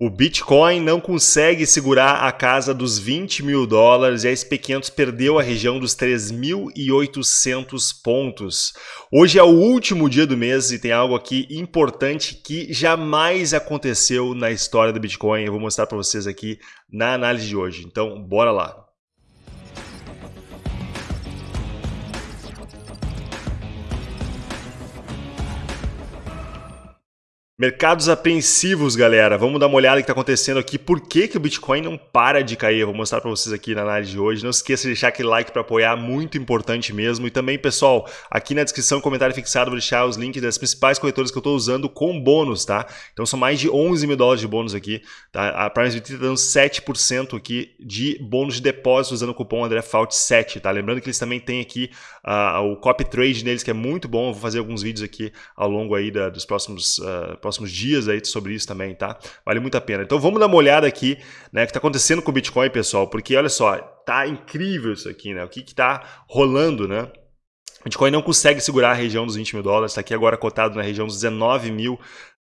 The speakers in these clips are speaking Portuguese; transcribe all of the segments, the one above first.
O Bitcoin não consegue segurar a casa dos 20 mil dólares e a SP500 perdeu a região dos 3.800 pontos. Hoje é o último dia do mês e tem algo aqui importante que jamais aconteceu na história do Bitcoin. Eu vou mostrar para vocês aqui na análise de hoje. Então, bora lá. Mercados apreensivos, galera. Vamos dar uma olhada no que está acontecendo aqui. Por que, que o Bitcoin não para de cair? Eu vou mostrar para vocês aqui na análise de hoje. Não esqueça de deixar aquele like para apoiar, muito importante mesmo. E também, pessoal, aqui na descrição, comentário fixado, vou deixar os links das principais corretoras que eu estou usando com bônus, tá? Então são mais de 11 mil dólares de bônus aqui. Tá? A Prime está dando 7% aqui de bônus de depósito usando o cupom AndréFault7, tá? Lembrando que eles também têm aqui uh, o copy trade neles, que é muito bom. Eu vou fazer alguns vídeos aqui ao longo aí da, dos próximos... Uh, próximos dias aí sobre isso também, tá? Vale muito a pena. Então vamos dar uma olhada aqui, né, o que está acontecendo com o Bitcoin, pessoal, porque olha só, tá incrível isso aqui, né? O que está rolando, né? Bitcoin não consegue segurar a região dos 20 mil dólares, está aqui agora cotado na região dos 19 mil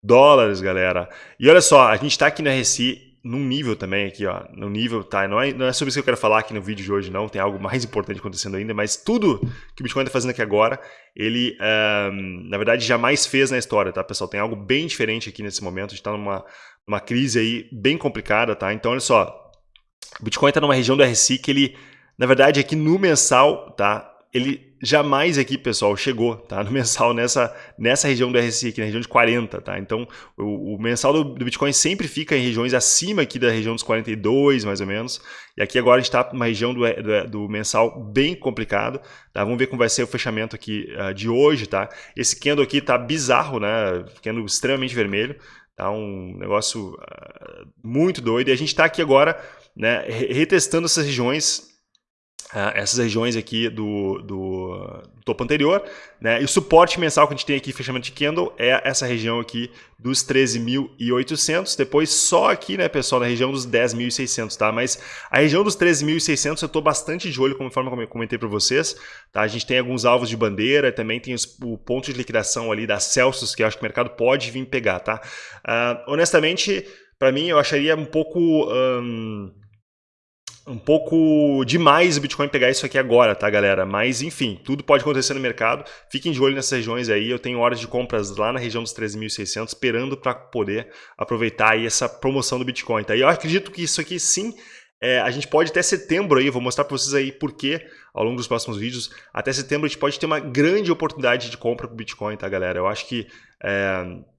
dólares, galera. E olha só, a gente está aqui na RSI num nível também aqui, ó, no nível, tá? Não é, não é sobre isso que eu quero falar aqui no vídeo de hoje, não. Tem algo mais importante acontecendo ainda, mas tudo que o Bitcoin está fazendo aqui agora, ele, na verdade, jamais fez na história, tá, pessoal? Tem algo bem diferente aqui nesse momento. A gente está numa, numa crise aí bem complicada, tá? Então, olha só, o Bitcoin está numa região do RSI que ele, na verdade, aqui no mensal, tá? Ele jamais aqui, pessoal, chegou tá? no mensal nessa, nessa região do RSI, aqui na região de 40. Tá? Então, o, o mensal do, do, Bitcoin sempre fica em regiões acima aqui da região dos 42, mais ou menos. E aqui agora a gente está numa região do, do, do, mensal bem complicado. Tá? Vamos ver como vai ser o fechamento aqui uh, de hoje. Tá? Esse candle aqui está bizarro, né? candle extremamente vermelho. Tá? Um negócio uh, muito doido. E a gente está aqui agora né, retestando essas regiões Uh, essas regiões aqui do, do, topo anterior, né? E o suporte mensal que a gente tem aqui, fechamento de candle, é essa região aqui dos 13.800. Depois só aqui, né, pessoal, na região dos 10.600, tá? Mas a região dos 13.600 eu estou bastante de olho, conforme eu comentei para vocês, tá? A gente tem alguns alvos de bandeira, também tem os, o ponto de liquidação ali da Celsius, que eu acho que o mercado pode vir pegar, tá? Uh, honestamente, para mim, eu acharia um pouco... Um, um pouco demais o Bitcoin pegar isso aqui agora, tá, galera? Mas, enfim, tudo pode acontecer no mercado. Fiquem de olho nessas regiões aí. Eu tenho horas de compras lá na região dos 13.600, esperando para poder aproveitar aí essa promoção do Bitcoin, tá? E eu acredito que isso aqui, sim, é, a gente pode até setembro aí, vou mostrar para vocês aí por quê ao longo dos próximos vídeos. Até setembro a gente pode ter uma grande oportunidade de compra para o Bitcoin, tá, galera? Eu acho que... É,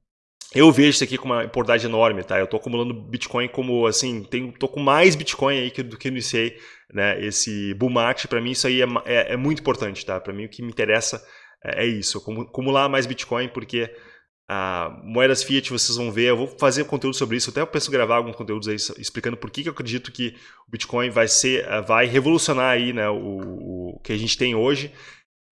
eu vejo isso aqui com uma importância enorme, tá? Eu estou acumulando Bitcoin como, assim, tenho, tô com mais Bitcoin aí que, do que iniciei, né? Esse bull market, para mim isso aí é, é, é muito importante, tá? Para mim o que me interessa é, é isso, acumular mais Bitcoin, porque a moedas fiat vocês vão ver, eu vou fazer conteúdo sobre isso, até eu penso gravar alguns conteúdos aí explicando por que, que eu acredito que o Bitcoin vai ser, vai revolucionar aí, né, o, o que a gente tem hoje,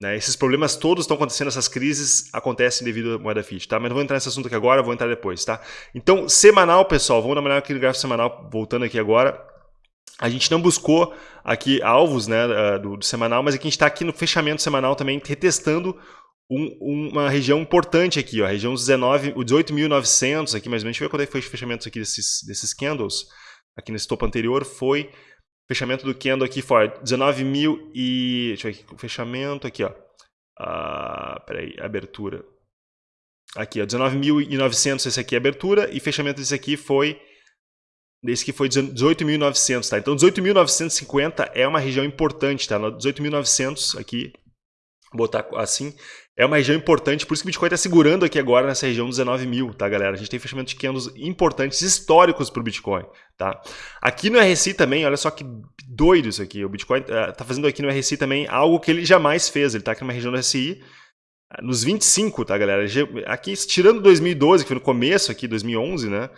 né? Esses problemas todos estão acontecendo, essas crises acontecem devido à moeda fiat, tá? Mas não vou entrar nesse assunto aqui agora, vou entrar depois, tá? Então, semanal, pessoal, vamos olhada aqui no gráfico semanal, voltando aqui agora. A gente não buscou aqui alvos né, do, do semanal, mas aqui a gente está aqui no fechamento semanal também, retestando um, uma região importante aqui, ó, a região dos 19, o 18.900 aqui mais ou menos. Deixa eu ver quando é que foi o fechamento aqui desses, desses candles. Aqui nesse topo anterior foi Fechamento do candle aqui foi 19 mil e... Deixa eu ver aqui, fechamento aqui, ó. Ah, peraí, abertura. Aqui, ó, 19.900 esse aqui é abertura e fechamento desse aqui foi... Esse aqui foi 18.900, tá? Então 18.950 é uma região importante, tá? 18.900 aqui, botar assim, é uma região importante, por isso que o Bitcoin está segurando aqui agora nessa região dos 19 mil, tá, galera? A gente tem fechamento de importantes, históricos para o Bitcoin, tá? Aqui no RSI também, olha só que doido isso aqui. O Bitcoin está uh, fazendo aqui no RSI também algo que ele jamais fez. Ele está aqui numa região do RSI uh, nos 25, tá, galera? Aqui, tirando 2012, que foi no começo aqui, 2011, né?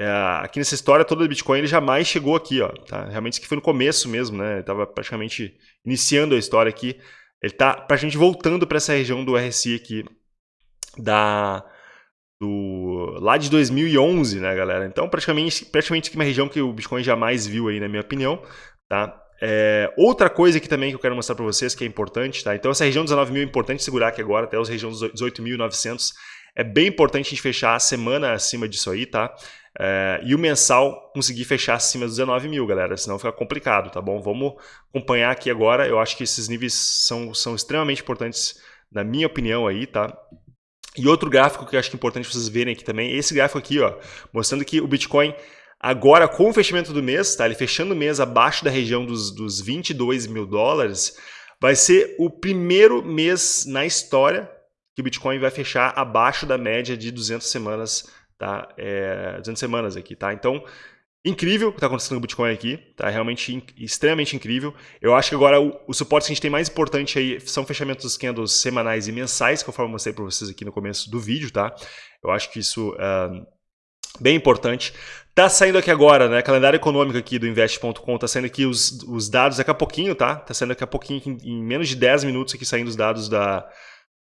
É, aqui nessa história toda do Bitcoin ele jamais chegou aqui, ó, tá? Realmente isso aqui foi no começo mesmo, né? Ele estava praticamente iniciando a história aqui. Ele está praticamente voltando para essa região do RSI aqui da do lá de 2011, né, galera? Então, praticamente praticamente uma região que o Bitcoin jamais viu aí, na minha opinião, tá? É, outra coisa aqui também que eu quero mostrar para vocês que é importante, tá? Então essa região dos 19 mil é importante segurar aqui agora, até as regiões dos 18.900 é bem importante a gente fechar a semana acima disso aí, tá? É, e o mensal conseguir fechar acima dos 19 mil, galera, senão fica complicado, tá bom? Vamos acompanhar aqui agora, eu acho que esses níveis são, são extremamente importantes, na minha opinião aí, tá? E outro gráfico que eu acho que é importante vocês verem aqui também, esse gráfico aqui, ó, mostrando que o Bitcoin agora com o fechamento do mês, tá? Ele fechando o mês abaixo da região dos, dos 22 mil dólares, vai ser o primeiro mês na história que o Bitcoin vai fechar abaixo da média de 200 semanas, tá? É, 200 semanas aqui, tá? Então, incrível o que está acontecendo com o Bitcoin aqui, tá? Realmente in extremamente incrível. Eu acho que agora o, o, suporte que a gente tem mais importante aí são fechamentos dos candles semanais e mensais, conforme eu mostrei para vocês aqui no começo do vídeo, tá? Eu acho que isso uh, bem importante. Tá saindo aqui agora, né? Calendário econômico aqui do Invest.com, tá saindo aqui os, os dados daqui a pouquinho, tá? Tá saindo daqui a pouquinho, em, em menos de 10 minutos aqui saindo os dados da,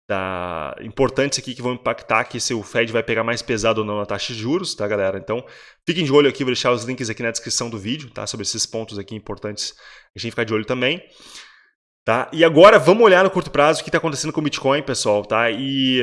da importantes aqui que vão impactar que se o Fed vai pegar mais pesado ou não na taxa de juros, tá, galera? Então, fiquem de olho aqui, vou deixar os links aqui na descrição do vídeo, tá? Sobre esses pontos aqui importantes, a gente ficar de olho também. Tá? E agora vamos olhar no curto prazo o que está acontecendo com o Bitcoin, pessoal, tá? E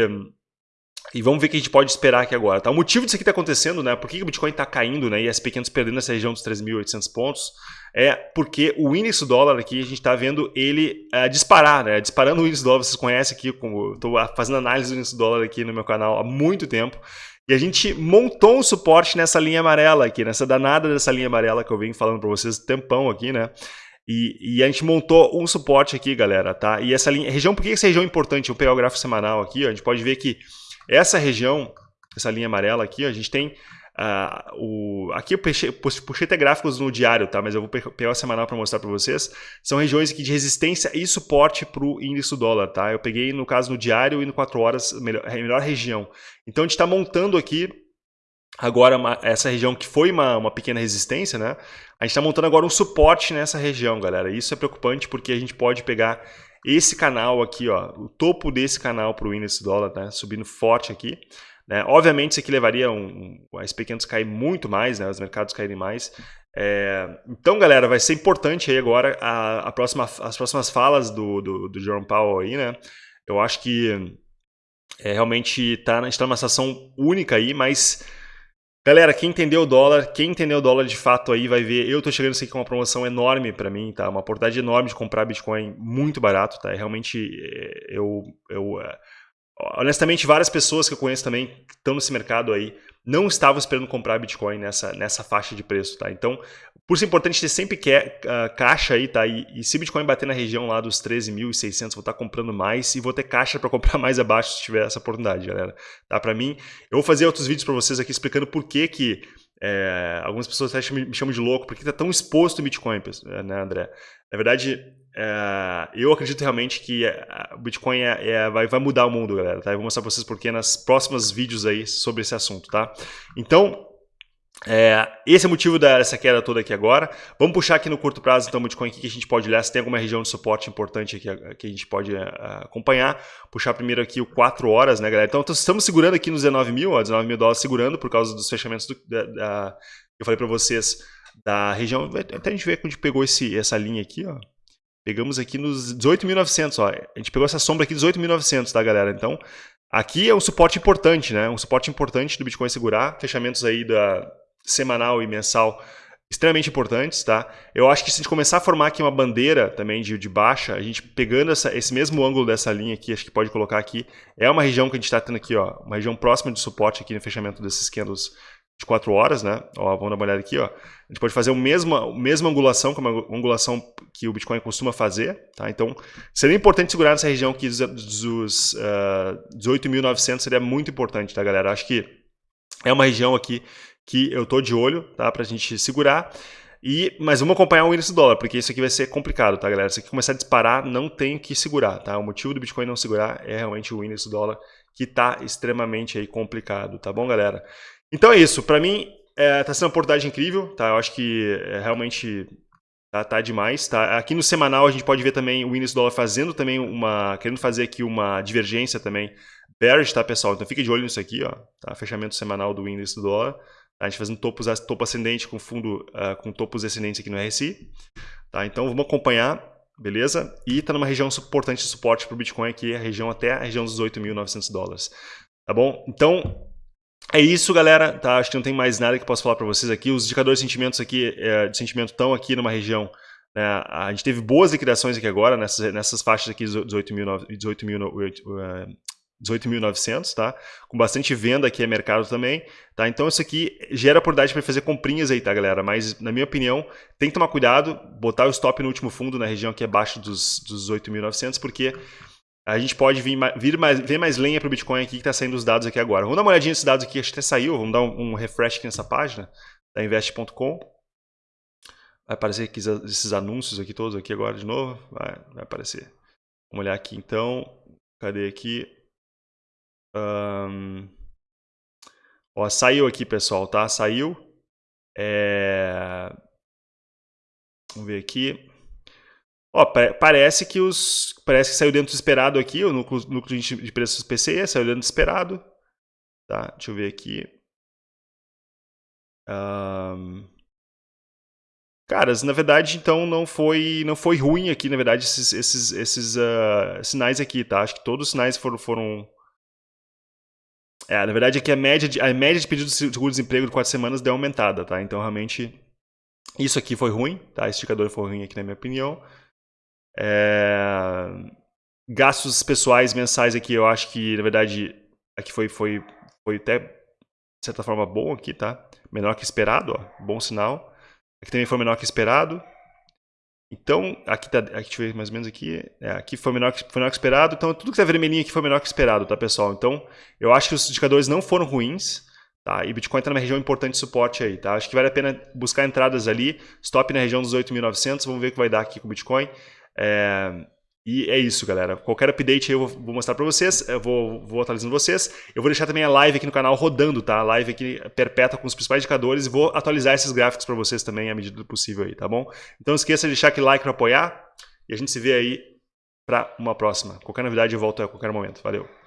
e vamos ver o que a gente pode esperar aqui agora. Tá? O motivo disso aqui está acontecendo, né? Por que o Bitcoin está caindo né? e as pequenas perdendo essa região dos 3.800 pontos? É porque o índice do dólar aqui, a gente está vendo ele uh, disparar, né? Disparando o índice do dólar, vocês conhecem aqui, como estou fazendo análise do índice do dólar aqui no meu canal há muito tempo. E a gente montou um suporte nessa linha amarela aqui, nessa danada dessa linha amarela que eu venho falando para vocês tempão aqui, né? E, e, a gente montou um suporte aqui, galera, tá? E essa linha, região, por que essa região é importante? Eu vou pegar o gráfico semanal aqui, ó, a gente pode ver que essa região, essa linha amarela aqui, a gente tem uh, o... Aqui eu puxei, puxei até gráficos no diário, tá? Mas eu vou pegar o semanal para mostrar para vocês. São regiões aqui de resistência e suporte para o índice do dólar, tá? Eu peguei, no caso, no diário e no 4 horas, melhor, melhor região. Então, a gente está montando aqui agora uma, essa região que foi uma, uma pequena resistência, né? A gente está montando agora um suporte nessa região, galera. Isso é preocupante porque a gente pode pegar esse canal aqui, ó, o topo desse canal para o índice dólar, né, subindo forte aqui. Né? Obviamente isso aqui levaria um, um, as pequenas cair muito mais, né, os mercados caírem mais. É, então, galera, vai ser importante aí agora a, a próxima, as próximas falas do, do, do Jerome Powell aí, né? Eu acho que é, realmente tá, a gente está numa situação única aí, mas Galera, quem entendeu o dólar, quem entendeu o dólar de fato aí vai ver, eu tô chegando isso aqui com uma promoção enorme para mim, tá? Uma oportunidade enorme de comprar Bitcoin muito barato, tá? Realmente, é, eu, eu é, honestamente, várias pessoas que eu conheço também que estão nesse mercado aí não estavam esperando comprar Bitcoin nessa, nessa faixa de preço, tá? Então, por ser importante ter sempre que, uh, caixa aí, tá? E, e, se Bitcoin bater na região lá dos 13.600, vou estar tá comprando mais e vou ter caixa para comprar mais abaixo se tiver essa oportunidade, galera. Tá? Para mim, eu vou fazer outros vídeos para vocês aqui explicando por que que é, algumas pessoas até me, chamam de louco, porque está tão exposto o Bitcoin, né, André? Na verdade, é, eu acredito realmente que é, o Bitcoin é, é, vai, vai, mudar o mundo, galera. Tá? Eu vou mostrar para vocês porque nas próximas vídeos aí sobre esse assunto, tá? Então, é, esse é o motivo dessa queda toda aqui agora. Vamos puxar aqui no curto prazo, então, o Bitcoin aqui que a gente pode olhar se tem alguma região de suporte importante aqui que a gente pode uh, acompanhar. Puxar primeiro aqui o 4 horas, né, galera? Então, estamos segurando aqui nos 19 mil, ó, 19 mil dólares segurando por causa dos fechamentos do, da, da, eu falei para vocês da região. Até a gente ver onde pegou esse, essa linha aqui, ó. Pegamos aqui nos 18.900, ó. A gente pegou essa sombra aqui 18.900, tá, galera? Então, aqui é um suporte importante, né? Um suporte importante do Bitcoin segurar. Fechamentos aí da semanal e mensal extremamente importantes, tá? Eu acho que se a gente começar a formar aqui uma bandeira também de, de baixa, a gente pegando essa, esse mesmo ângulo dessa linha aqui, acho que pode colocar aqui, é uma região que a gente está tendo aqui, ó, uma região próxima de suporte aqui no fechamento desses candles de 4 horas, né? Ó, vamos dar uma olhada aqui, ó. A gente pode fazer a mesma, mesma angulação, como a angulação que o Bitcoin costuma fazer, tá? Então, seria importante segurar nessa região aqui dos, dos uh, 18.900, seria muito importante, tá, galera? Acho que é uma região aqui que eu tô de olho, tá? Pra gente segurar. E, mas vamos acompanhar o índice do dólar, porque isso aqui vai ser complicado, tá, galera? Se aqui começar a disparar, não tem que segurar, tá? O motivo do Bitcoin não segurar é realmente o índice do dólar, que tá extremamente aí complicado, tá bom, galera? Então é isso. Para mim, é, tá sendo uma oportunidade incrível, tá? Eu acho que é, realmente tá, tá demais, tá? Aqui no semanal a gente pode ver também o índice do dólar fazendo também uma... Querendo fazer aqui uma divergência também bearish, tá, pessoal? Então fique de olho nisso aqui, ó. Tá? Fechamento semanal do índice do dólar. A gente fazendo topos, topo ascendente com fundo uh, com topos descendentes aqui no RSI. Tá? Então vamos acompanhar, beleza? E está numa região importante de suporte para o Bitcoin aqui, a região até a região dos 8.900 dólares. Tá bom? Então é isso, galera. Tá? Acho que não tem mais nada que eu possa falar para vocês aqui. Os indicadores de sentimentos aqui, é, de sentimento estão aqui numa região. Né? A gente teve boas liquidações aqui agora, nessas, nessas faixas aqui, 18.900, 18 18.900, tá? Com bastante venda aqui é mercado também, tá? Então isso aqui gera oportunidade para fazer comprinhas aí, tá, galera? Mas, na minha opinião, tem que tomar cuidado, botar o stop no último fundo, na região que é abaixo dos, dos 8.900, porque a gente pode vir, vir mais, ver mais lenha para o Bitcoin aqui que está saindo os dados aqui agora. Vamos dar uma olhadinha nesses dados aqui, acho que até saiu, vamos dar um, um refresh aqui nessa página da invest.com. Vai aparecer aqui esses anúncios aqui todos aqui agora de novo, vai, vai aparecer. Vamos olhar aqui então, cadê aqui? Um... Ó, saiu aqui, pessoal, tá? Saiu. É... Vamos ver aqui. Ó, parece que os parece que saiu dentro do esperado aqui, o núcleo, de preços PCE saiu dentro do esperado. Tá? Deixa eu ver aqui. Um... Caras, na verdade, então não foi não foi ruim aqui, na verdade, esses, esses, esses uh, sinais aqui, tá? Acho que todos os sinais foram, foram é, na verdade, aqui a média de, a média de pedidos de seguro-desemprego de quatro semanas deu aumentada, tá? Então, realmente, isso aqui foi ruim, tá? Esse indicador foi ruim aqui, na minha opinião. É... Gastos pessoais mensais aqui, eu acho que, na verdade, aqui foi, foi, foi até, de certa forma, bom aqui, tá? Menor que esperado, ó, bom sinal. Aqui também foi menor que esperado. Então, aqui tá, aqui, deixa eu ver mais ou menos aqui, é, aqui foi menor, foi menor que esperado, então tudo que está vermelhinho aqui foi menor que esperado, tá pessoal? Então, eu acho que os indicadores não foram ruins, tá? E Bitcoin está numa região importante de suporte aí, tá? Acho que vale a pena buscar entradas ali, stop na região dos 8.900, vamos ver o que vai dar aqui com o Bitcoin. É, e é isso, galera. Qualquer update eu vou mostrar para vocês, eu vou, vou atualizando vocês. Eu vou deixar também a live aqui no canal rodando, tá? A live aqui perpétua com os principais indicadores e vou atualizar esses gráficos para vocês também à medida do possível aí, tá bom? Então não esqueça de deixar aquele like para apoiar e a gente se vê aí para uma próxima. Qualquer novidade eu volto a qualquer momento. Valeu!